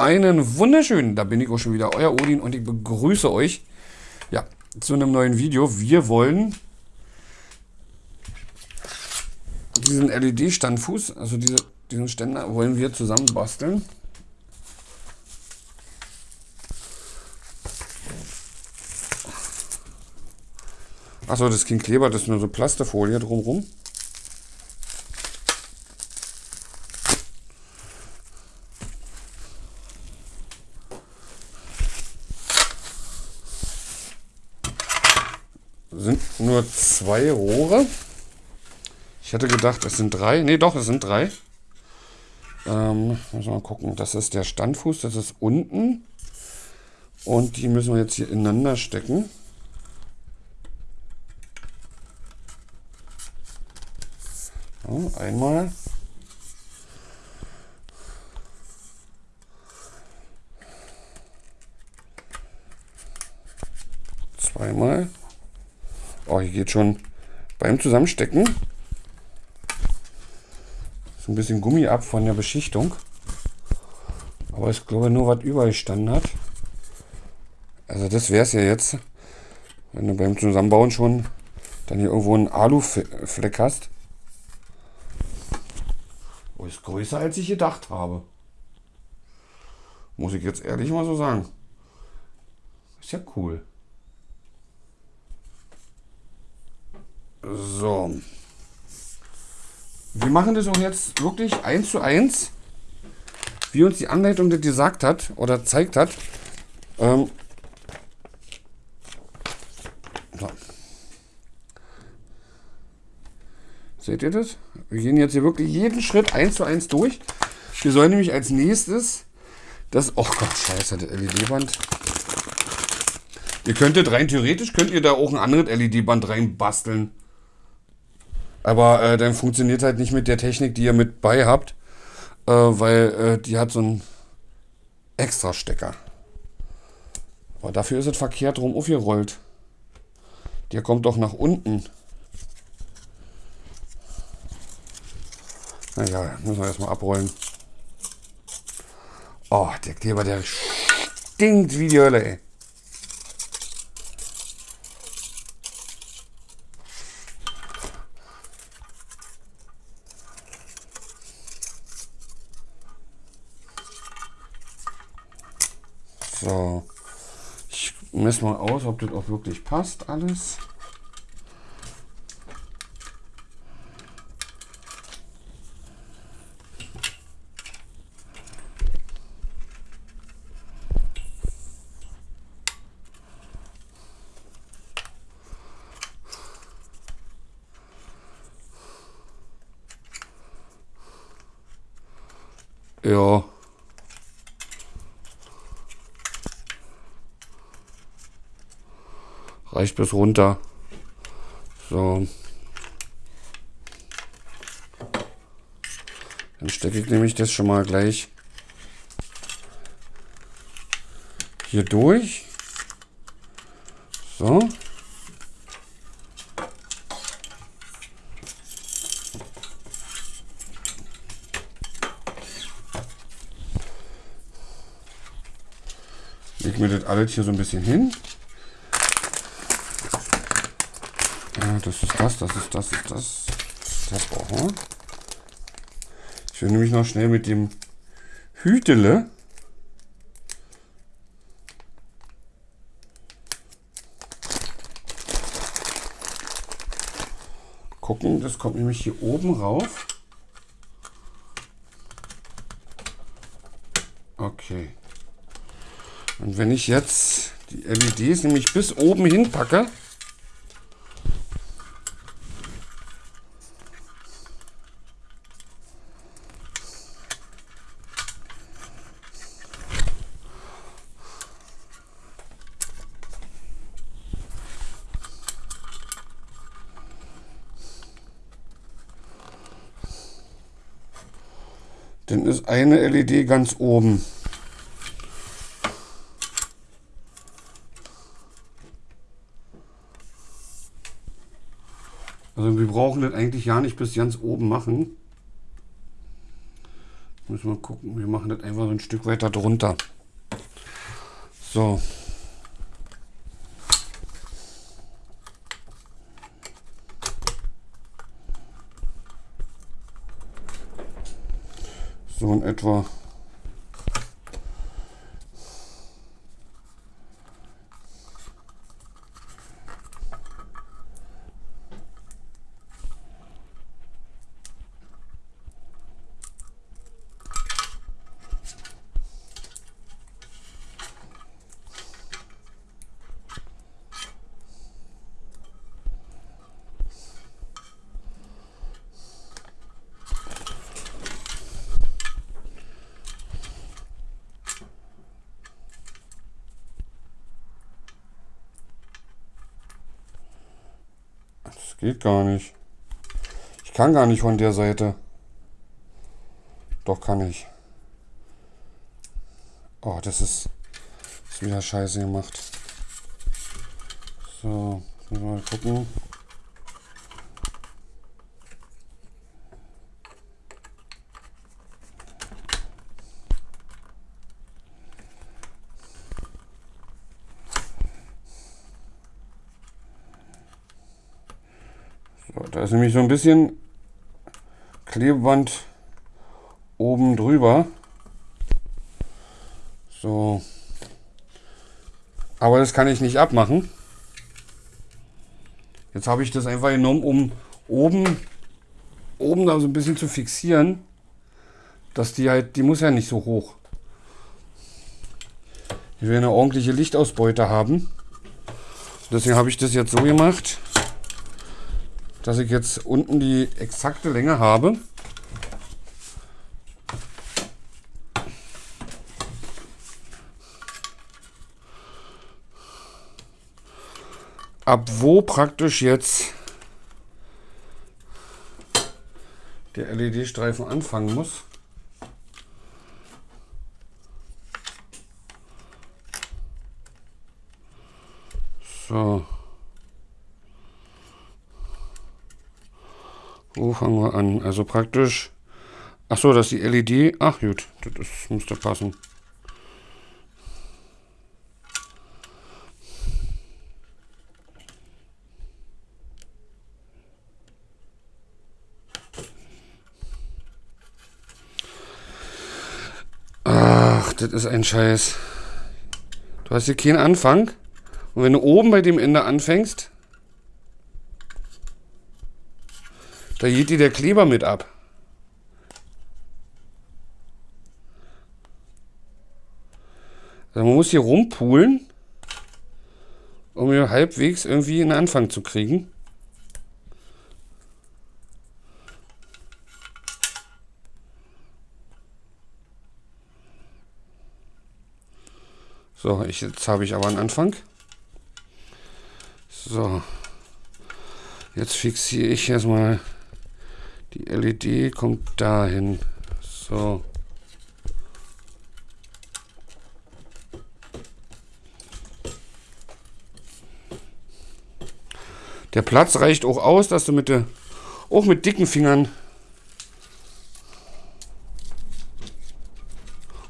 Einen wunderschönen, da bin ich auch schon wieder, euer Odin und ich begrüße euch ja, zu einem neuen Video. Wir wollen diesen LED-Standfuß, also diese, diesen Ständer, wollen wir zusammen basteln. Achso, das ist kein Kleber, das ist nur so Plasterfolie drumherum. Sind nur zwei Rohre. Ich hätte gedacht, es sind drei. Ne, doch, es sind drei. Ähm, müssen wir mal gucken. Das ist der Standfuß, das ist unten. Und die müssen wir jetzt hier ineinander stecken. So, einmal. Zweimal. Oh, hier geht schon beim Zusammenstecken so ein bisschen Gummi ab von der Beschichtung. Aber ich glaube nur, was überall hat. Also das wäre es ja jetzt, wenn du beim Zusammenbauen schon dann hier irgendwo einen Alufleck hast. Oh, ist größer als ich gedacht habe. Muss ich jetzt ehrlich mal so sagen. Ist ja cool. So. Wir machen das auch jetzt wirklich eins zu eins, wie uns die Anleitung das gesagt hat oder zeigt hat. Ähm, so. Seht ihr das? Wir gehen jetzt hier wirklich jeden Schritt eins zu eins durch. Wir sollen nämlich als nächstes das... Oh Gott, scheiße, das LED-Band. Ihr könntet rein theoretisch, könnt ihr da auch ein anderes LED-Band reinbasteln. Aber äh, dann funktioniert halt nicht mit der Technik, die ihr mit bei habt, äh, weil äh, die hat so einen extra Stecker. Aber dafür ist es verkehrt rum aufgerollt. Der kommt doch nach unten. Naja, müssen wir erstmal abrollen. Oh, der Kleber, der stinkt wie die Hölle, ey. So, ich messe mal aus, ob das auch wirklich passt alles. Ja. Reicht bis runter. So. Dann stecke ich nämlich das schon mal gleich hier durch. So. Leg mir das alles hier so ein bisschen hin. Das ist das, das ist das, ist das. Das brauchen wir. Ich will nämlich noch schnell mit dem Hütele gucken. Das kommt nämlich hier oben rauf. Okay. Und wenn ich jetzt die LEDs nämlich bis oben hin packe, Dann ist eine LED ganz oben. Also wir brauchen das eigentlich ja nicht bis ganz oben machen. Müssen wir gucken. Wir machen das einfach so ein Stück weiter drunter. So. In etwa. Geht gar nicht. Ich kann gar nicht von der Seite. Doch kann ich. Oh, das ist, ist wieder scheiße gemacht. So, mal gucken. So, da ist nämlich so ein bisschen Klebeband oben drüber. So. Aber das kann ich nicht abmachen. Jetzt habe ich das einfach genommen, um oben, oben da so ein bisschen zu fixieren. Dass die halt, die muss ja nicht so hoch. Ich will eine ordentliche Lichtausbeute haben. Deswegen habe ich das jetzt so gemacht dass ich jetzt unten die exakte Länge habe. Ab wo praktisch jetzt der LED-Streifen anfangen muss. So. Wo fangen wir an? Also praktisch. Ach so, das ist die LED. Ach gut, das müsste passen. Ach, das ist ein Scheiß. Du hast hier keinen Anfang. Und wenn du oben bei dem Ende anfängst, Da geht dir der Kleber mit ab. Also man muss hier rumpulen, um hier halbwegs irgendwie einen Anfang zu kriegen. So, ich, jetzt habe ich aber einen Anfang. So. Jetzt fixiere ich erstmal die LED kommt dahin. So. Der Platz reicht auch aus, dass du mit der, auch mit dicken Fingern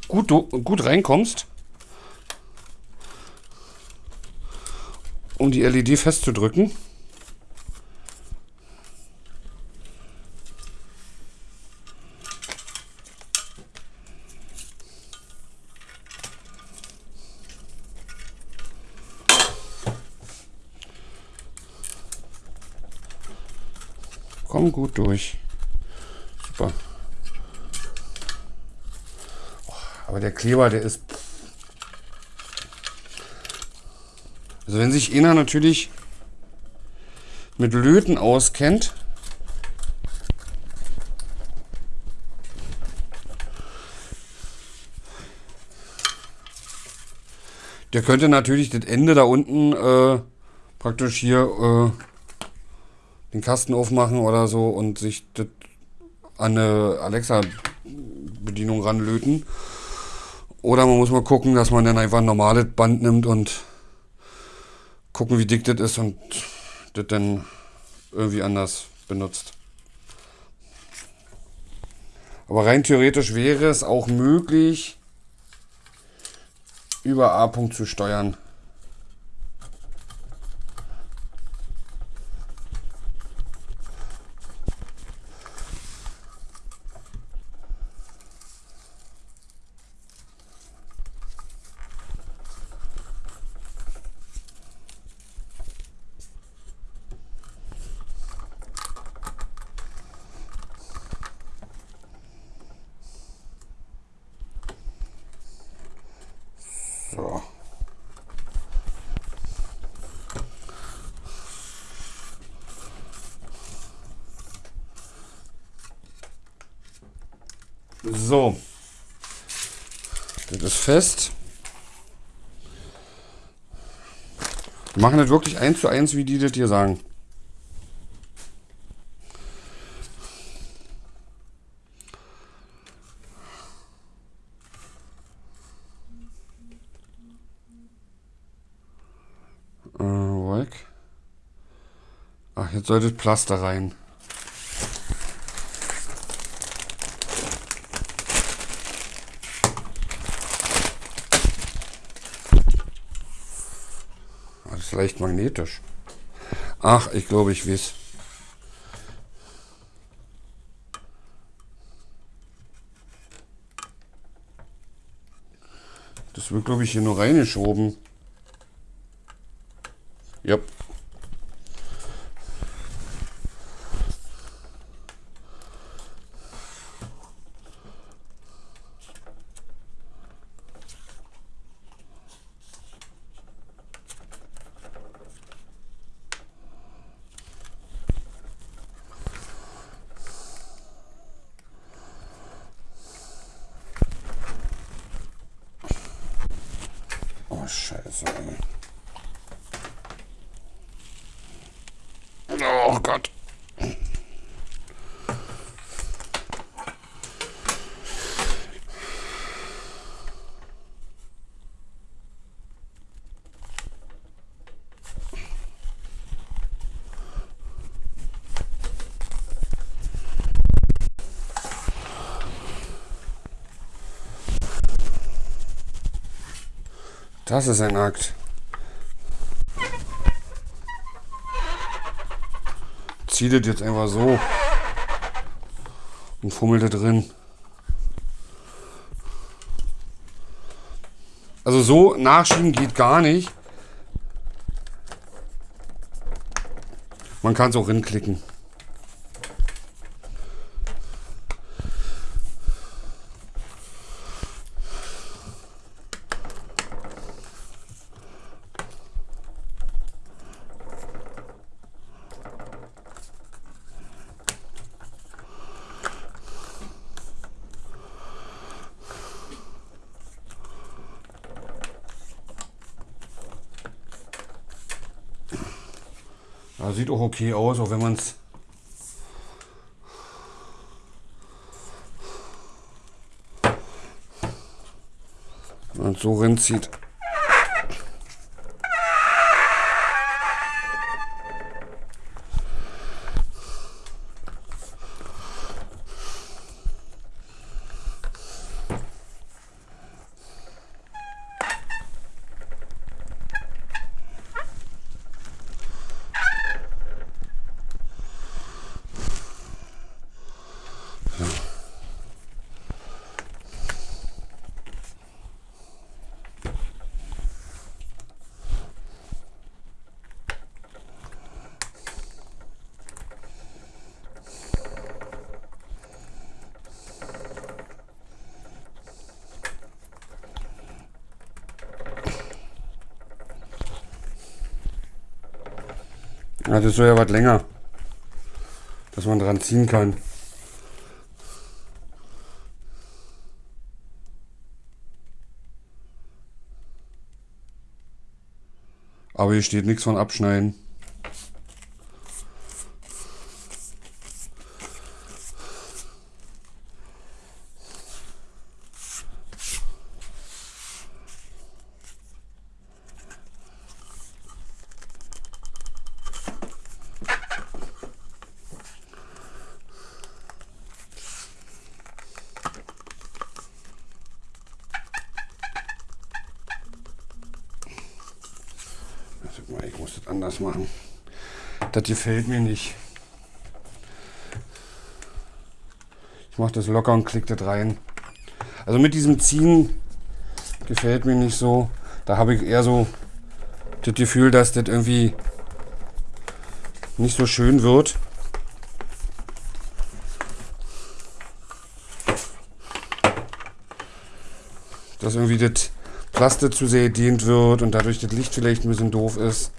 gut, gut reinkommst, um die LED festzudrücken. Gut durch. Super. Aber der Kleber, der ist... Also wenn sich einer natürlich mit Löten auskennt, der könnte natürlich das Ende da unten äh, praktisch hier äh, den Kasten aufmachen oder so und sich das an eine Alexa-Bedienung ranlöten. Oder man muss mal gucken, dass man dann einfach ein normales Band nimmt und gucken, wie dick das ist und das dann irgendwie anders benutzt. Aber rein theoretisch wäre es auch möglich, über A. -Punkt zu steuern. So. So. Das ist fest. Wir machen das wirklich eins zu eins, wie die das hier sagen. Äh. Ach, jetzt sollte das Pflaster rein. Ah, Das ist leicht magnetisch. Ach, ich glaube, ich weiß. Das wird, glaube ich, hier nur reingeschoben. Yep. Oh, scheiße. Ey. Oh Gott. Das ist ein Akt. Zieh das jetzt einfach so und fummel da drin. Also so nachschieben geht gar nicht. Man kann es auch rinklicken. Ja, sieht auch okay aus, auch wenn man es so rinzieht. Ja, das soll ja was länger, dass man dran ziehen kann. Aber hier steht nichts von abschneiden. Gefällt mir nicht. Ich mache das locker und klicke das rein. Also mit diesem Ziehen gefällt mir nicht so. Da habe ich eher so das Gefühl, dass das irgendwie nicht so schön wird. Dass irgendwie das Plastik zu sehr dehnt wird und dadurch das Licht vielleicht ein bisschen doof ist.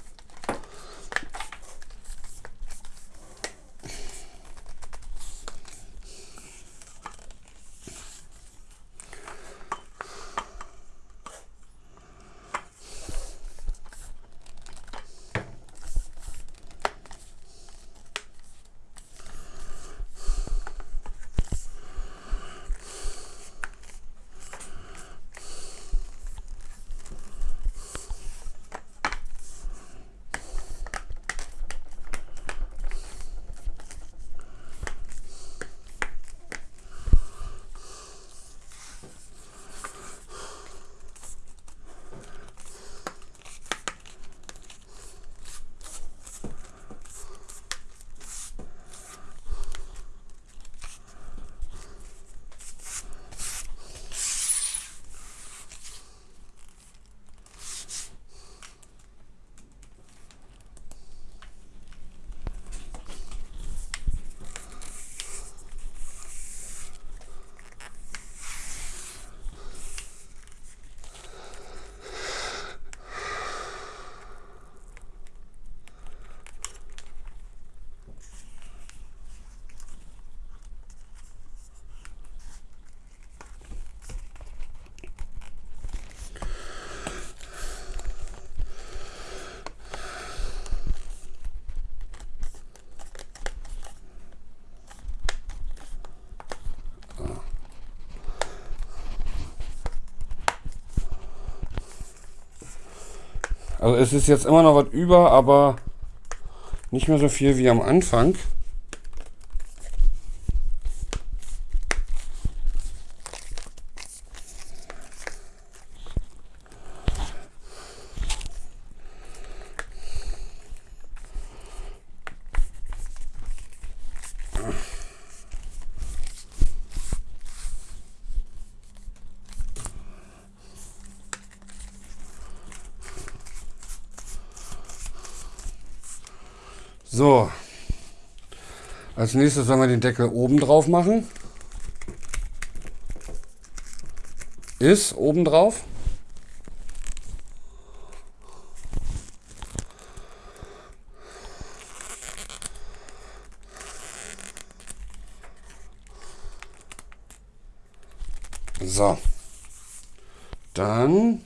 Also es ist jetzt immer noch was über, aber nicht mehr so viel wie am Anfang. So. Als nächstes sollen wir den Deckel oben drauf machen. Ist oben drauf. So. Dann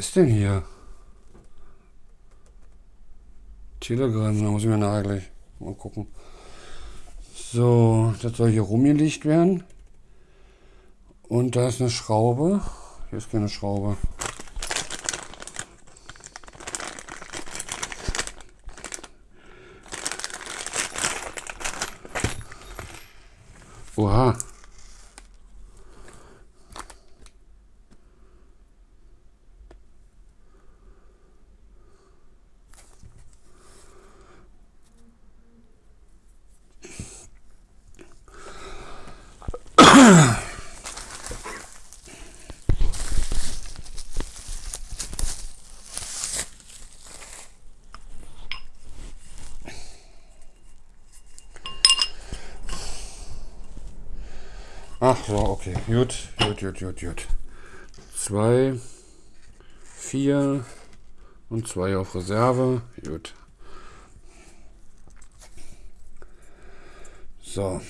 ist denn hier? Telegram, da muss ich mir nachher gleich mal gucken. So, das soll hier rumgelegt werden. Und da ist eine Schraube. Hier ist keine Schraube. Oha. Ach so, okay. Gut, gut, gut, gut, gut. Zwei, vier und zwei auf Reserve. Gut. So.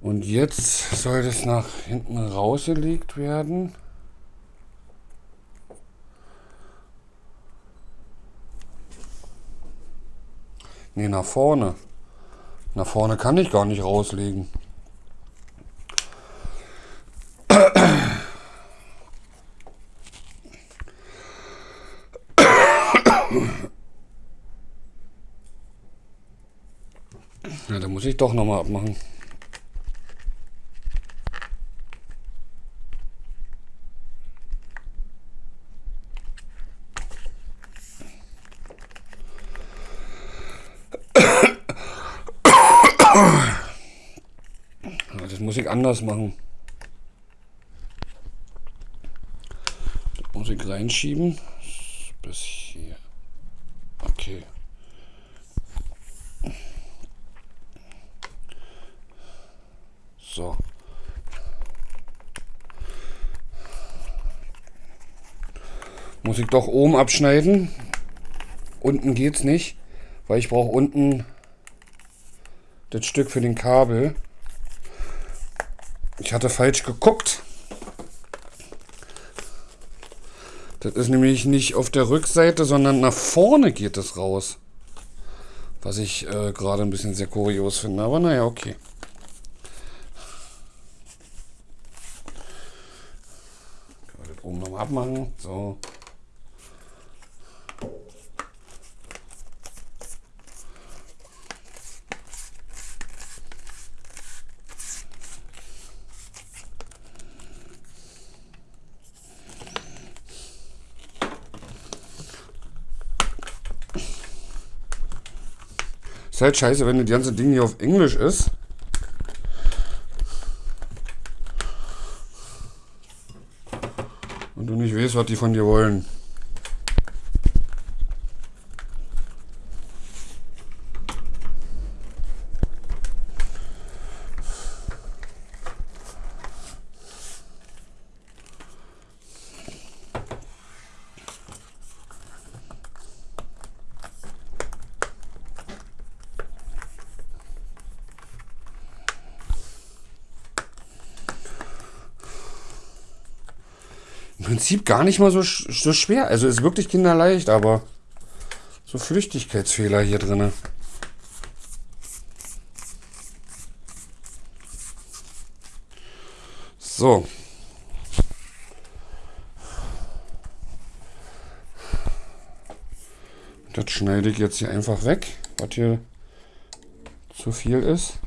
Und jetzt soll das nach hinten rausgelegt werden. Ne, nach vorne. Nach vorne kann ich gar nicht rauslegen. muss ich doch nochmal abmachen. Das muss ich anders machen. Das muss ich reinschieben. Ich doch oben abschneiden. Unten geht's nicht, weil ich brauche unten das Stück für den Kabel. Ich hatte falsch geguckt. Das ist nämlich nicht auf der Rückseite, sondern nach vorne geht es raus. Was ich äh, gerade ein bisschen sehr kurios finde. Aber naja, okay. Können wir das oben nochmal abmachen. So. Ist halt scheiße, wenn das ganze Ding hier auf Englisch ist. Und du nicht weißt, was die von dir wollen. Prinzip gar nicht mal so, so schwer. Also ist wirklich kinderleicht, aber so Flüchtigkeitsfehler hier drin. So. Das schneide ich jetzt hier einfach weg, was hier zu viel ist.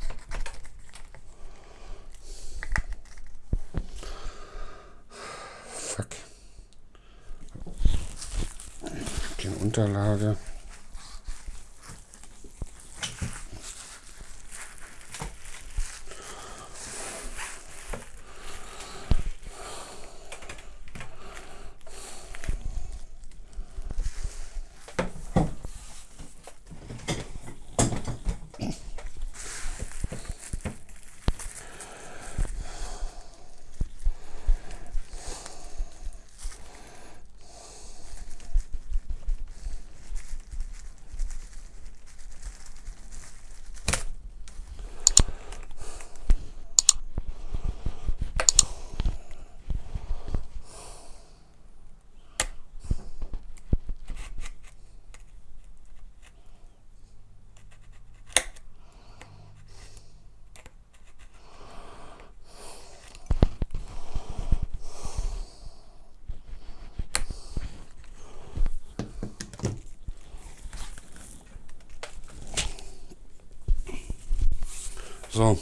So.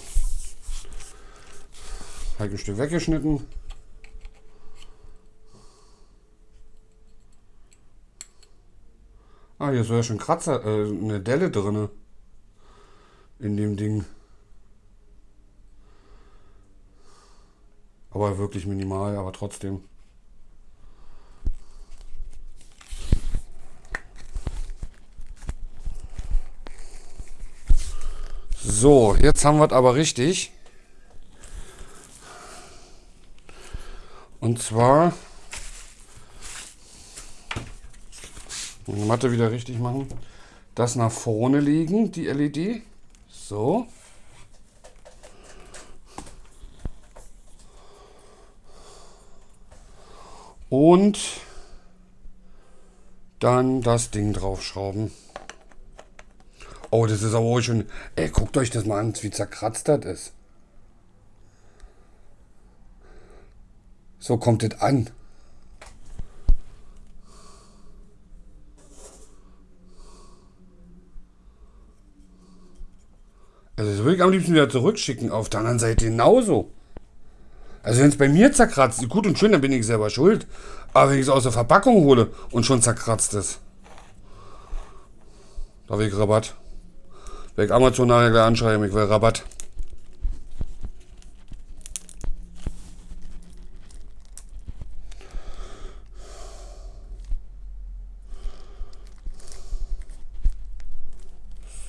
Halt ein Stück weggeschnitten. Ah, hier ist ja schon Kratzer, äh, eine Delle drin. In dem Ding. Aber wirklich minimal, aber trotzdem. So, jetzt haben wir es aber richtig. Und zwar die Matte wieder richtig machen. Das nach vorne legen, die LED. So. Und dann das Ding draufschrauben. Oh, das ist aber auch schon... Ey, guckt euch das mal an, wie zerkratzt das ist. So kommt das an. Also das würde ich am liebsten wieder zurückschicken. Auf der anderen Seite genauso. Also wenn es bei mir zerkratzt, gut und schön, dann bin ich selber schuld. Aber wenn ich es aus der Verpackung hole und schon zerkratzt ist, da habe ich Rabatt. Weg Amazon nachher gleich anschreiben, ich will Rabatt.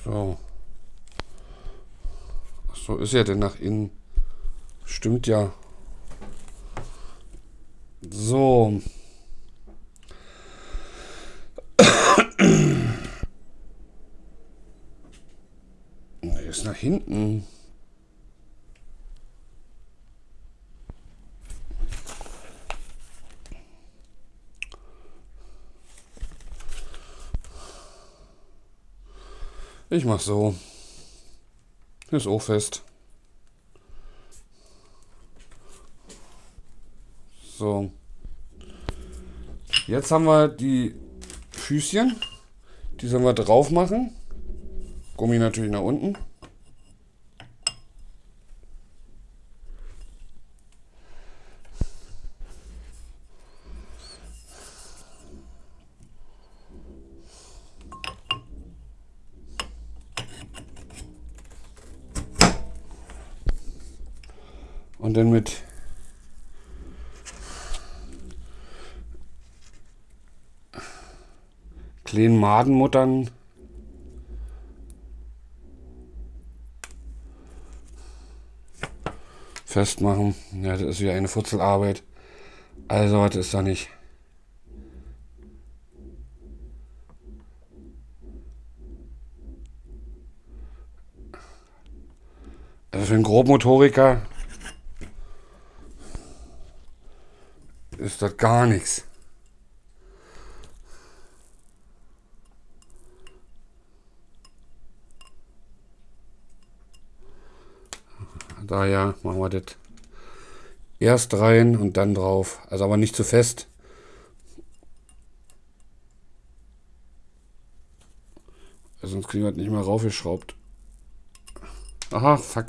So. So ist ja denn nach innen. Stimmt ja. So. Hinten. Ich mach so. Ist auch fest. So. Jetzt haben wir die Füßchen. Die sollen wir drauf machen. Gummi natürlich nach unten. Und dann mit kleinen Madenmuttern festmachen. Ja, das ist wie eine Futzelarbeit. Also, was ist da nicht? Also für einen Grobmotoriker ist das gar nichts. Daher machen wir das erst rein und dann drauf. Also aber nicht zu fest. Sonst kriegen wir das nicht mehr raufgeschraubt. Aha, fuck.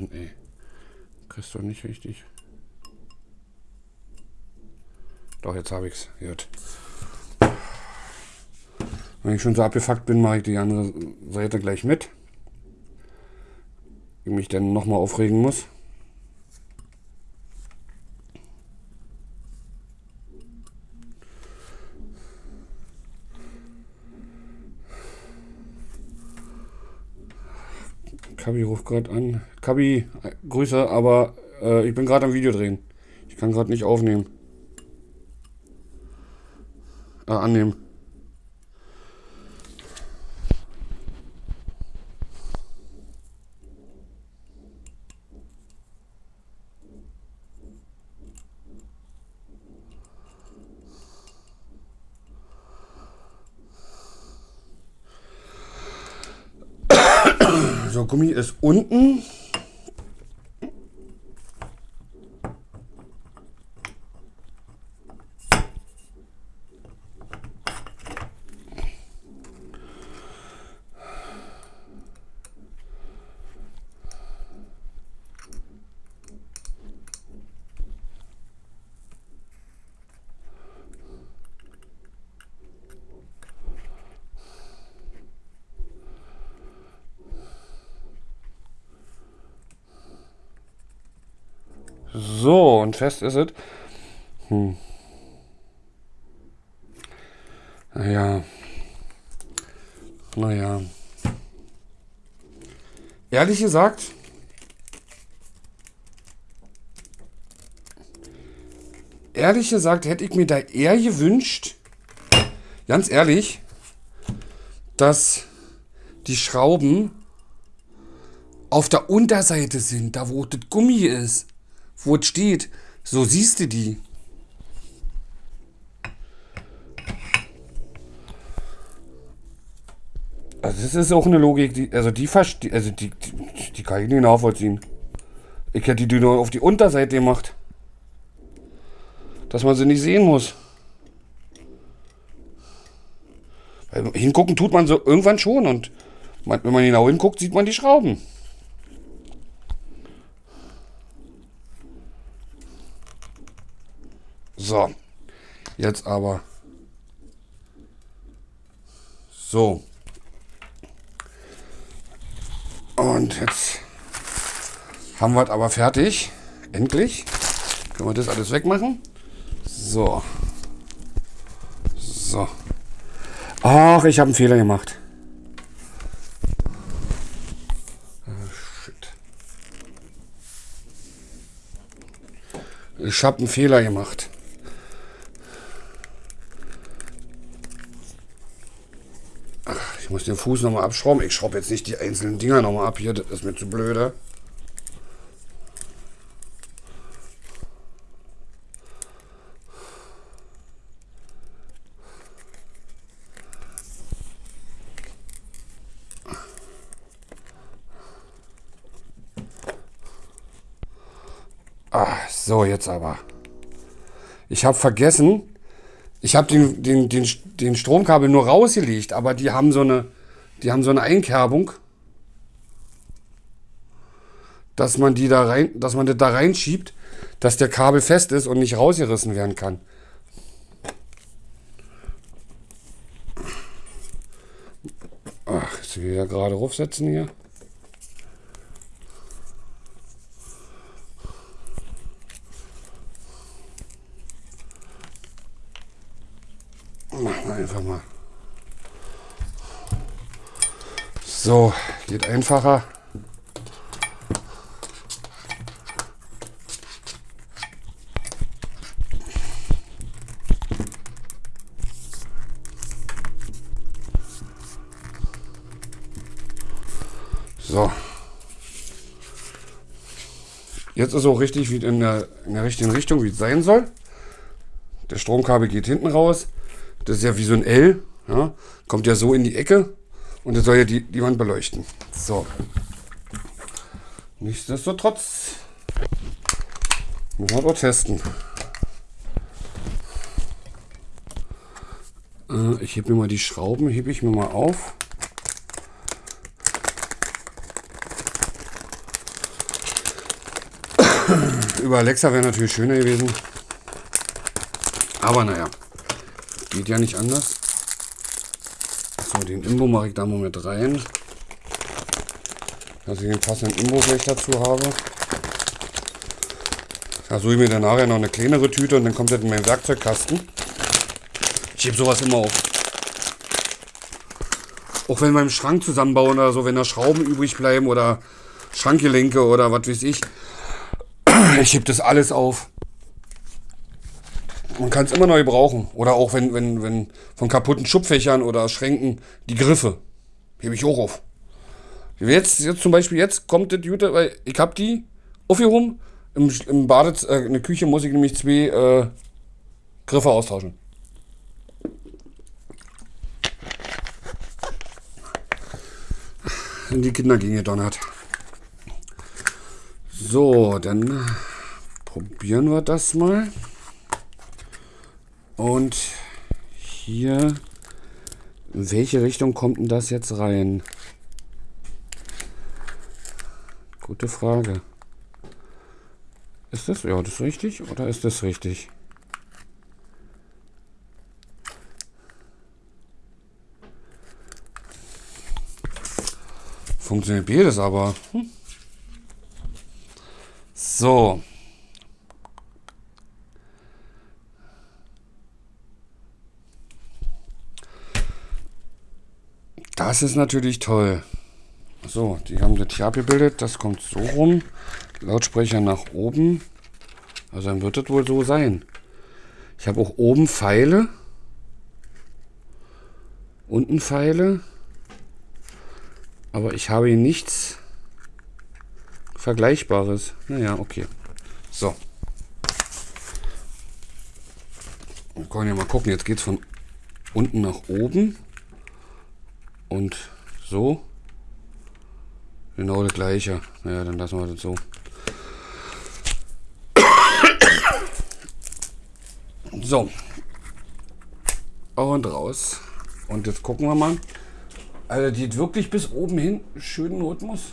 Mann, ey. Kriegst du nicht richtig. Doch, jetzt habe ich's. Gut. Wenn ich schon so abgefuckt bin, mache ich die andere Seite gleich mit. Ich mich dann nochmal aufregen muss. Kabi ruft gerade an. Kabi, Grüße, aber äh, ich bin gerade am Video drehen. Ich kann gerade nicht aufnehmen. Äh, annehmen. So, Gummi ist unten. So, und fest ist es. Hm. Naja. Naja. Ehrlich gesagt, ehrlich gesagt hätte ich mir da eher gewünscht, ganz ehrlich, dass die Schrauben auf der Unterseite sind, da wo das Gummi ist wo es steht. So siehst du die. Also das ist auch eine Logik, die, also die verstehe, also die, die, die, kann ich nicht nachvollziehen. Ich hätte die nur auf die Unterseite gemacht. Dass man sie nicht sehen muss. Hingucken tut man so irgendwann schon und wenn man genau hinguckt, sieht man die Schrauben. So, jetzt aber. So. Und jetzt haben wir es aber fertig. Endlich. Können wir das alles wegmachen. So. So. Ach, ich habe einen Fehler gemacht. Ich habe einen Fehler gemacht. Muss den Fuß nochmal abschrauben. Ich schraube jetzt nicht die einzelnen Dinger nochmal ab hier. Das ist mir zu blöde. Ah, so, jetzt aber. Ich habe vergessen, ich habe den, den, den, den Stromkabel nur rausgelegt, aber die haben so eine, die haben so eine Einkerbung, dass man die da rein, dass man das da reinschiebt, dass der Kabel fest ist und nicht rausgerissen werden kann. Ach, jetzt will ich ja gerade raufsetzen hier. Machen wir einfach mal. So, geht einfacher. So. Jetzt ist auch richtig wie in der, in der richtigen Richtung, wie es sein soll. Der Stromkabel geht hinten raus. Das ist ja wie so ein L. Ja? Kommt ja so in die Ecke und das soll ja die, die Wand beleuchten. So. Nichtsdestotrotz müssen wir doch testen. Äh, ich hebe mir mal die Schrauben, hebe ich mir mal auf. Über Alexa wäre natürlich schöner gewesen. Aber naja. Geht ja nicht anders. So, den Imbo mache ich da mal mit rein. Dass ich den passenden Imbo gleich dazu habe. Da suche ich mir dann nachher noch eine kleinere Tüte und dann kommt das in meinen Werkzeugkasten. Ich hebe sowas immer auf. Auch wenn wir im Schrank zusammenbauen oder so, wenn da Schrauben übrig bleiben oder Schrankgelenke oder was weiß ich. Ich hebe das alles auf. Man kann es immer neu brauchen. Oder auch wenn, wenn, wenn von kaputten Schubfächern oder Schränken die Griffe. Hebe ich hoch auf. Jetzt, jetzt zum Beispiel, jetzt kommt das Jute, weil ich habe die aufgehoben. Im, im Badez, äh, in der Küche muss ich nämlich zwei äh, Griffe austauschen. In die Kinder ging gedonnert. So, dann probieren wir das mal. Und hier, in welche Richtung kommt denn das jetzt rein? Gute Frage. Ist das, ja, das richtig oder ist das richtig? Funktioniert beides aber. Hm. So. Das ist natürlich toll. So, die haben das hier abgebildet. Das kommt so rum. Lautsprecher nach oben. Also dann wird das wohl so sein. Ich habe auch oben Pfeile. Unten Pfeile. Aber ich habe hier nichts Vergleichbares. Naja, okay. So. Wir können ja mal gucken. Jetzt geht es von unten nach oben und so. Genau das gleiche. Naja, dann lassen wir das so. So. Und raus. Und jetzt gucken wir mal. Also die wirklich bis oben hin schönen Rhythmus.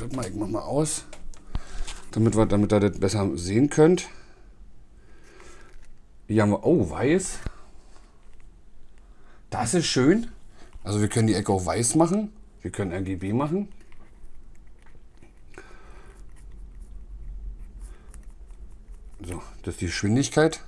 Ich mach mal aus, damit, wir, damit ihr das besser sehen könnt. Hier haben wir, oh, weiß. Das ist schön. Also wir können die Ecke auch weiß machen. Wir können RGB machen. So, das ist die Geschwindigkeit.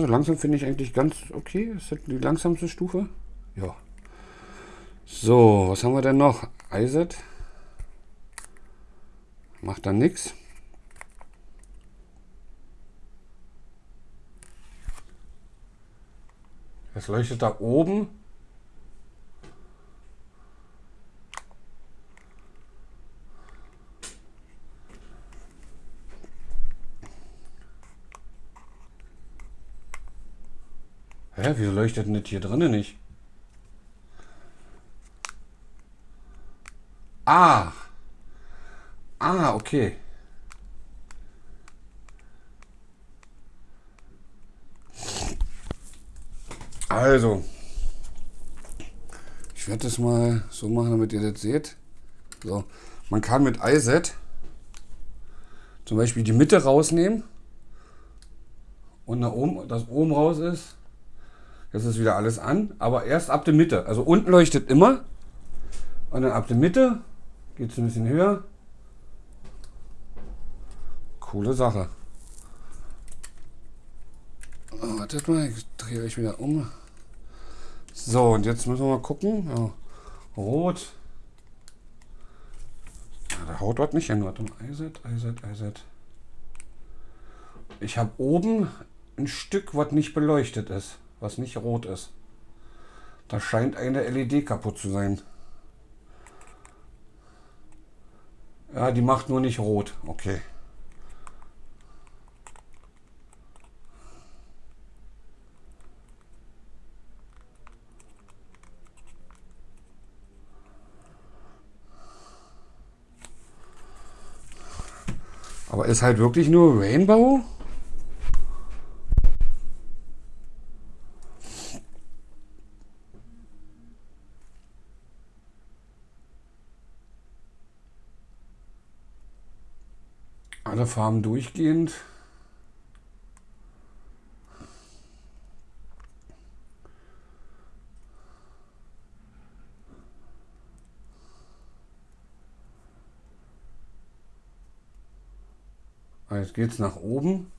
Also langsam finde ich eigentlich ganz okay. Ist das die langsamste Stufe? Ja. So, was haben wir denn noch? iSet. Macht dann nichts. Es leuchtet da oben. Hä, wieso leuchtet denn das hier drinnen nicht? Ah. Ah, okay. Also, ich werde das mal so machen, damit ihr das seht. So, man kann mit iSet zum Beispiel die Mitte rausnehmen und nach oben, das oben raus ist. Jetzt ist wieder alles an, aber erst ab der Mitte. Also unten leuchtet immer und dann ab der Mitte geht es ein bisschen höher. Coole Sache. Oh, wartet mal, ich drehe euch wieder um. So, und jetzt müssen wir mal gucken. Ja, rot. Ja, da haut dort nicht hin. Warte mal. IZ, IZ, IZ. Ich habe oben ein Stück, was nicht beleuchtet ist, was nicht rot ist. Da scheint eine LED kaputt zu sein. Ja, die macht nur nicht rot. Okay. Aber ist halt wirklich nur Rainbow? Alle Farben durchgehend. Jetzt geht es nach oben.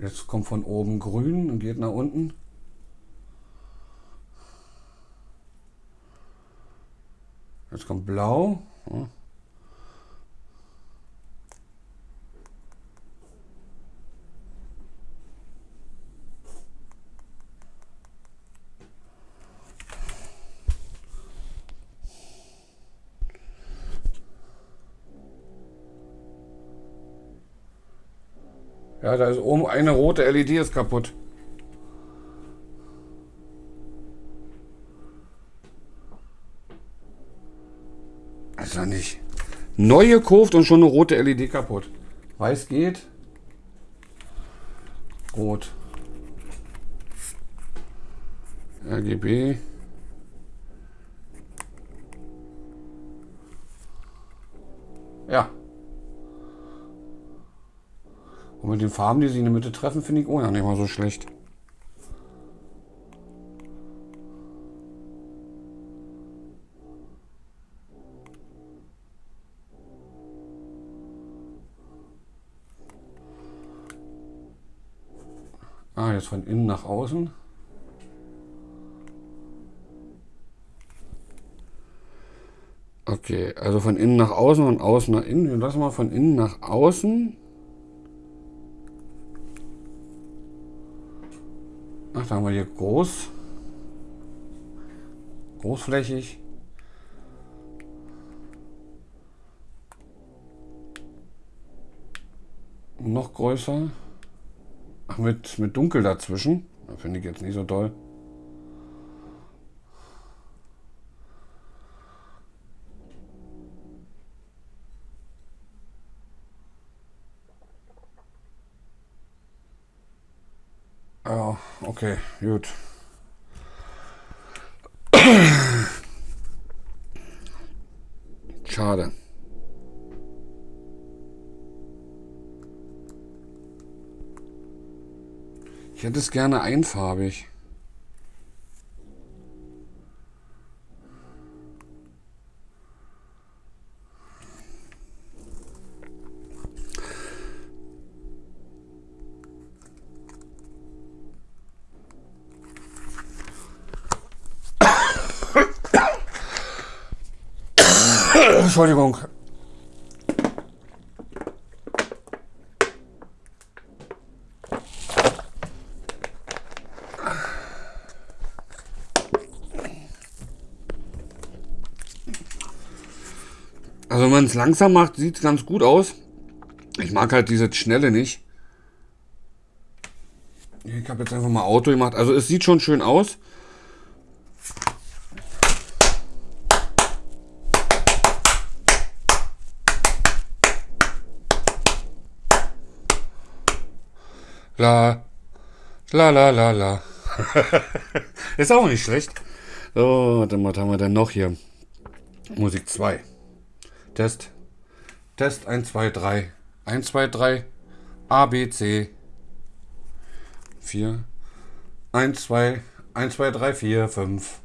Jetzt kommt von oben grün und geht nach unten. Jetzt kommt blau. Ja. Da ist oben eine rote LED ist kaputt. Also nicht. Neu gekauft und schon eine rote LED kaputt. Weiß geht. Rot. RGB. Ja. Und mit den Farben, die sich in der Mitte treffen, finde ich auch ja nicht mal so schlecht. Jetzt von innen nach außen. Okay, also von innen nach außen und außen nach innen. Wir lassen mal von innen nach außen. Ach, da haben wir hier groß. Großflächig. noch größer. Mit, mit Dunkel dazwischen. Finde ich jetzt nicht so toll. Ja, okay, gut. Schade. Ich hätte es gerne einfarbig. Entschuldigung. Es langsam macht, sieht es ganz gut aus. Ich mag halt diese Schnelle nicht. Ich habe jetzt einfach mal Auto gemacht. Also es sieht schon schön aus. La, la, la, la, la. Ist auch nicht schlecht. So, dann was haben wir denn noch hier? Musik 2. Test. Test 1, 2, 3. 1, 2, 3. A, B, C. 4. 1, 2, 1, 2, 3, 4, 5.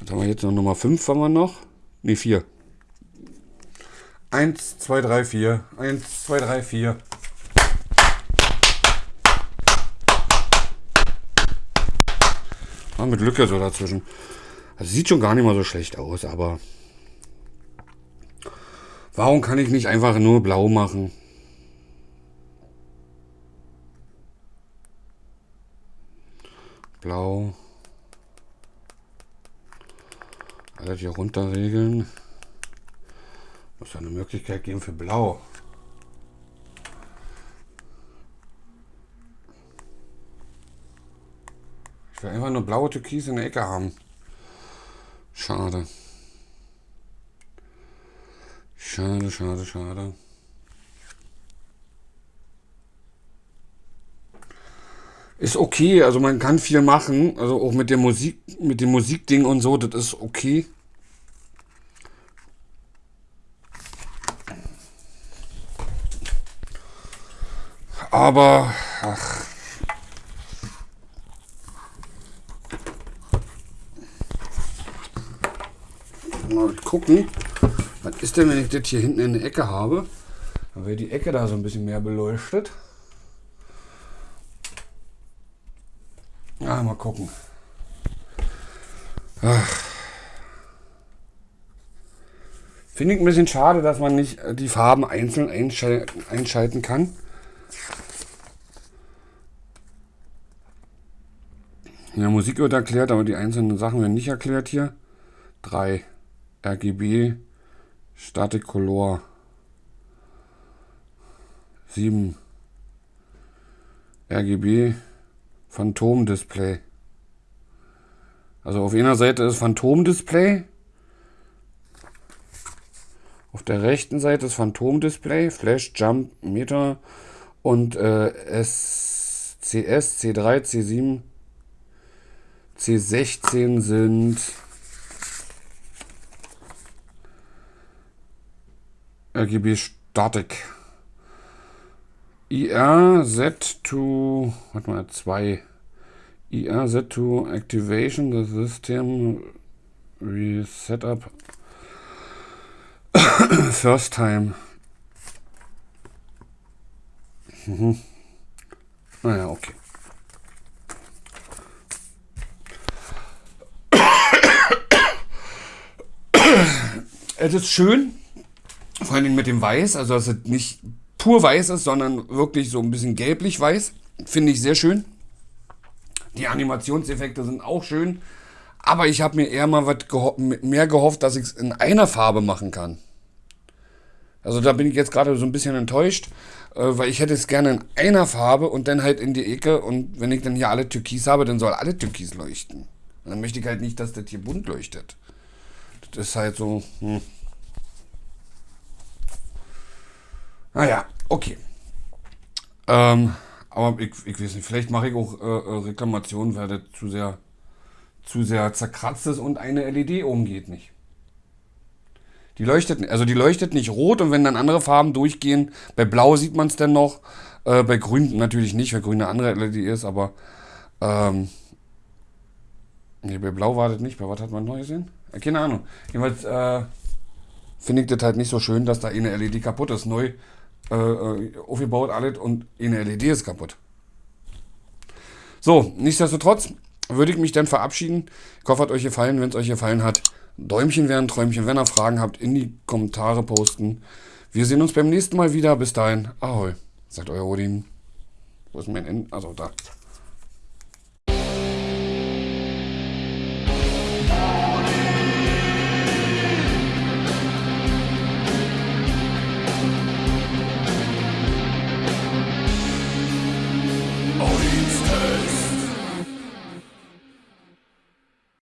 Was haben wir jetzt noch? Nummer 5 haben wir noch? Ne, 4. 1, 2, 3, 4. 1, 2, 3, 4. Ah, mit Lücke so dazwischen. Also sieht schon gar nicht mal so schlecht aus, aber Warum kann ich nicht einfach nur blau machen? Blau. Alles hier runterregeln. Muss ja eine Möglichkeit geben für blau. Ich will einfach nur blaue Türkis in der Ecke haben. Schade. Schade, schade, schade. Ist okay, also man kann viel machen, also auch mit der Musik, mit dem Musikding und so, das ist okay. Aber, ach. Mal gucken. Ist denn, wenn ich das hier hinten in der Ecke habe? Dann wird die Ecke da so ein bisschen mehr beleuchtet. Ja, mal gucken. Finde ich ein bisschen schade, dass man nicht äh, die Farben einzeln einschalten kann. In der Musik wird erklärt, aber die einzelnen Sachen werden nicht erklärt hier. 3 RGB Static Color 7 RGB Phantom Display. Also auf einer Seite ist Phantom Display. Auf der rechten Seite ist Phantom Display, Flash Jump Meter und äh, SCS, C3, C7, C16 sind RGB Static. IR Z to, warte mal, 2. IR Z to Activation the System Resetup First Time. Mhm. Naja, okay. Es ist schön, vor allen Dingen mit dem Weiß, also dass es nicht pur weiß ist, sondern wirklich so ein bisschen gelblich-weiß. Finde ich sehr schön. Die Animationseffekte sind auch schön. Aber ich habe mir eher mal was geho mehr gehofft, dass ich es in einer Farbe machen kann. Also da bin ich jetzt gerade so ein bisschen enttäuscht, äh, weil ich hätte es gerne in einer Farbe und dann halt in die Ecke. Und wenn ich dann hier alle Türkis habe, dann soll alle Türkis leuchten. Und dann möchte ich halt nicht, dass das hier bunt leuchtet. Das ist halt so. Hm. Naja, okay. Ähm, aber ich, ich weiß nicht, vielleicht mache ich auch äh, äh Reklamationen, weil das zu sehr, zu sehr zerkratzt ist und eine LED oben geht nicht. Die leuchtet, also die leuchtet nicht rot und wenn dann andere Farben durchgehen, bei Blau sieht man es dann noch, äh, bei Grün natürlich nicht, weil Grün eine andere LED ist, aber ähm, nee, bei Blau war das nicht, bei was hat man neu gesehen? Äh, keine Ahnung. Jedenfalls äh, finde ich das halt nicht so schön, dass da eine LED kaputt ist, neu äh, äh, aufgebaut alles und eine LED ist kaputt. So, nichtsdestotrotz würde ich mich dann verabschieden. Ich hoffe, hat euch gefallen. Wenn es euch gefallen hat, Däumchen werden, Träumchen, wenn ihr Fragen habt, in die Kommentare posten. Wir sehen uns beim nächsten Mal wieder. Bis dahin, ahoi, sagt euer Odin. Wo ist mein Ende? Also da.